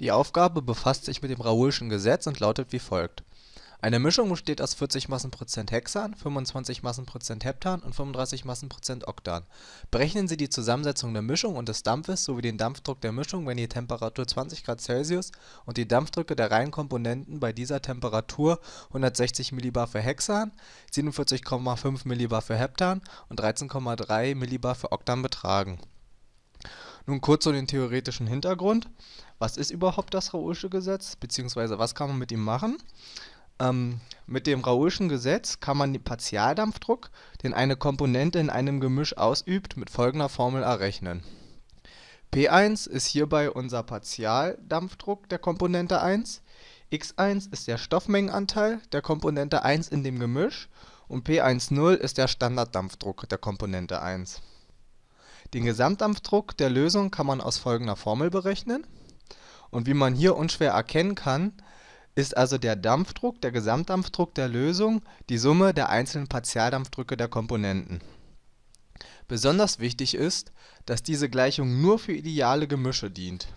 Die Aufgabe befasst sich mit dem Raoulschen Gesetz und lautet wie folgt: Eine Mischung besteht aus 40 Massenprozent Hexan, 25 Massenprozent Heptan und 35 Massenprozent Oktan. Berechnen Sie die Zusammensetzung der Mischung und des Dampfes sowie den Dampfdruck der Mischung, wenn die Temperatur 20 °C und die Dampfdrücke der reinen Komponenten bei dieser Temperatur 160 mbar für Hexan, 47,5 mbar für Heptan und 13,3 mbar für Oktan betragen. Nun kurz zu dem theoretischen Hintergrund was ist überhaupt das Raoulsche Gesetz, beziehungsweise was kann man mit ihm machen? Ähm, mit dem Raoulschen Gesetz kann man den Partialdampfdruck, den eine Komponente in einem Gemisch ausübt, mit folgender Formel errechnen. P1 ist hierbei unser Partialdampfdruck der Komponente 1, x1 ist der Stoffmengenanteil der Komponente 1 in dem Gemisch und P10 ist der Standarddampfdruck der Komponente 1. Den Gesamtdampfdruck der Lösung kann man aus folgender Formel berechnen und wie man hier unschwer erkennen kann, ist also der Dampfdruck, der Gesamtdampfdruck der Lösung die Summe der einzelnen Partialdampfdrücke der Komponenten. Besonders wichtig ist, dass diese Gleichung nur für ideale Gemische dient.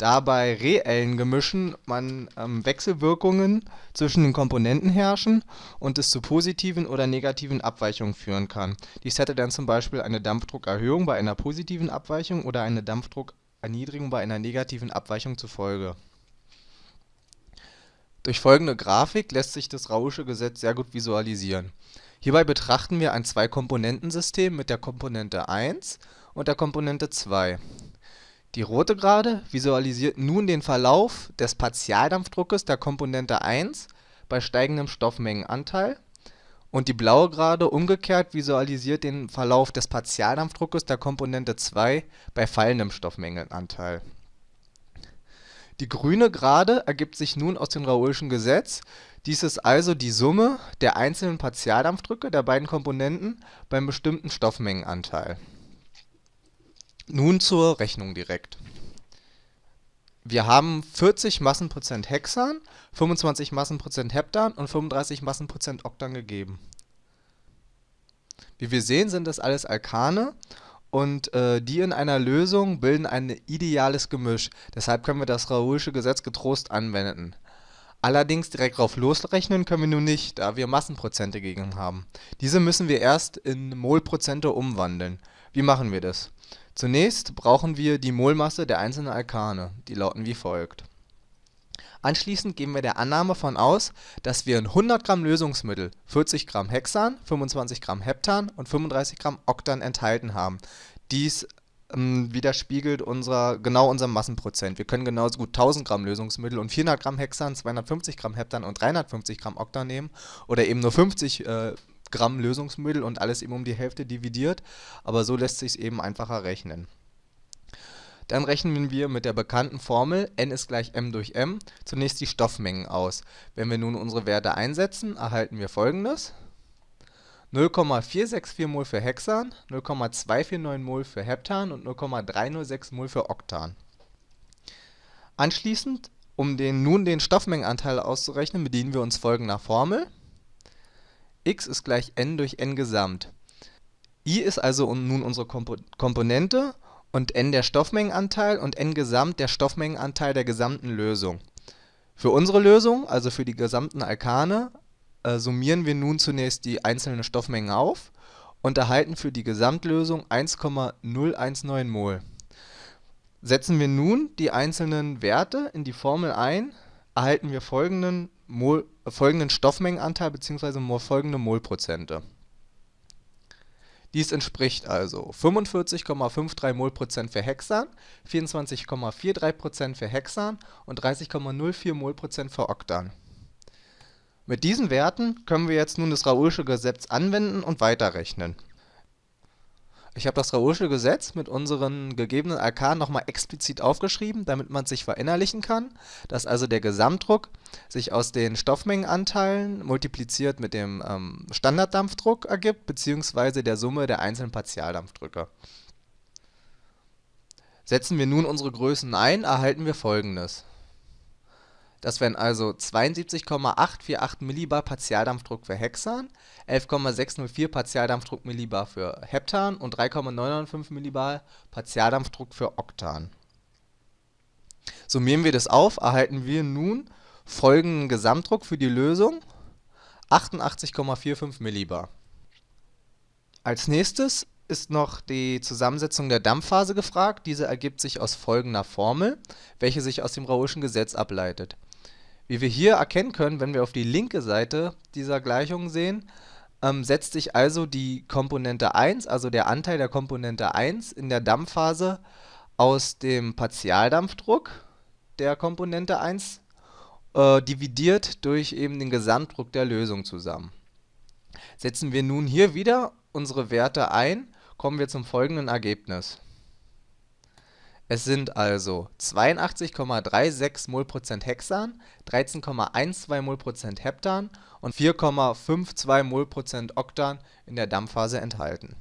Da bei reellen Gemischen man ähm, Wechselwirkungen zwischen den Komponenten herrschen und es zu positiven oder negativen Abweichungen führen kann. Dies hätte dann zum Beispiel eine Dampfdruckerhöhung bei einer positiven Abweichung oder eine Dampfdruck Erniedrigung bei einer negativen Abweichung zufolge. Durch folgende Grafik lässt sich das Raoulsche Gesetz sehr gut visualisieren. Hierbei betrachten wir ein Zwei-Komponenten-System mit der Komponente 1 und der Komponente 2. Die rote Gerade visualisiert nun den Verlauf des Partialdampfdruckes der Komponente 1 bei steigendem Stoffmengenanteil und die blaue Gerade umgekehrt visualisiert den Verlauf des Partialdampfdruckes der Komponente 2 bei fallendem Stoffmengenanteil. Die grüne Gerade ergibt sich nun aus dem Raoulschen Gesetz, dies ist also die Summe der einzelnen Partialdampfdrücke der beiden Komponenten beim bestimmten Stoffmengenanteil. Nun zur Rechnung direkt wir haben 40 Massenprozent Hexan, 25 Massenprozent Heptan und 35 Massenprozent Oktan gegeben. Wie wir sehen, sind das alles Alkane und äh, die in einer Lösung bilden ein ideales Gemisch. Deshalb können wir das Raoulsche Gesetz getrost anwenden. Allerdings direkt drauf losrechnen können wir nun nicht, da wir Massenprozente gegen haben. Diese müssen wir erst in Molprozente umwandeln. Wie machen wir das? Zunächst brauchen wir die Molmasse der einzelnen Alkane, die lauten wie folgt. Anschließend gehen wir der Annahme von aus, dass wir in 100 Gramm Lösungsmittel 40 Gramm Hexan, 25 Gramm Heptan und 35 Gramm Oktan enthalten haben. Dies ähm, widerspiegelt unser, genau unser Massenprozent. Wir können genauso gut 1000 Gramm Lösungsmittel und 400 Gramm Hexan, 250 Gramm Heptan und 350 Gramm Oktan nehmen oder eben nur 50 äh, Gramm Lösungsmittel und alles eben um die Hälfte dividiert, aber so lässt sich es eben einfacher rechnen. Dann rechnen wir mit der bekannten Formel n ist gleich m durch m zunächst die Stoffmengen aus. Wenn wir nun unsere Werte einsetzen, erhalten wir folgendes. 0,464 mol für Hexan, 0,249 mol für Heptan und 0,306 mol für Oktan. Anschließend, um den, nun den Stoffmengenanteil auszurechnen, bedienen wir uns folgender Formel x ist gleich n durch n Gesamt. i ist also nun unsere Komponente und n der Stoffmengenanteil und n Gesamt der Stoffmengenanteil der gesamten Lösung. Für unsere Lösung, also für die gesamten Alkane, äh, summieren wir nun zunächst die einzelnen Stoffmengen auf und erhalten für die Gesamtlösung 1,019 mol. Setzen wir nun die einzelnen Werte in die Formel ein, erhalten wir folgenden Mol, folgenden Stoffmengenanteil bzw. folgende Molprozente. Dies entspricht also 45,53 Molprozent für Hexan, 24,43% für Hexan und 30,04 Molprozent für Oktan. Mit diesen Werten können wir jetzt nun das Raoulsche Gesetz anwenden und weiterrechnen ich habe das Raoulsche Gesetz mit unseren gegebenen Arkanen nochmal explizit aufgeschrieben, damit man es sich verinnerlichen kann, dass also der Gesamtdruck sich aus den Stoffmengenanteilen multipliziert mit dem ähm, Standarddampfdruck ergibt, beziehungsweise der Summe der einzelnen Partialdampfdrücke. Setzen wir nun unsere Größen ein, erhalten wir folgendes das wären also 72,848 Millibar Partialdampfdruck für Hexan, 11,604 Partialdampfdruck Millibar für Heptan und 3,995 Millibar Partialdampfdruck für Oktan. Summieren wir das auf, erhalten wir nun folgenden Gesamtdruck für die Lösung: 88,45 Millibar. Als nächstes ist noch die Zusammensetzung der Dampfphase gefragt. Diese ergibt sich aus folgender Formel, welche sich aus dem Raoulschen Gesetz ableitet. Wie wir hier erkennen können, wenn wir auf die linke Seite dieser Gleichung sehen, ähm, setzt sich also die Komponente 1, also der Anteil der Komponente 1 in der Dampfphase aus dem Partialdampfdruck der Komponente 1 äh, dividiert durch eben den Gesamtdruck der Lösung zusammen. Setzen wir nun hier wieder unsere Werte ein, kommen wir zum folgenden Ergebnis. Es sind also 82,36 Molprozent Hexan, 13,12 Molprozent Heptan und 4,52 Molprozent Oktan in der Dampfphase enthalten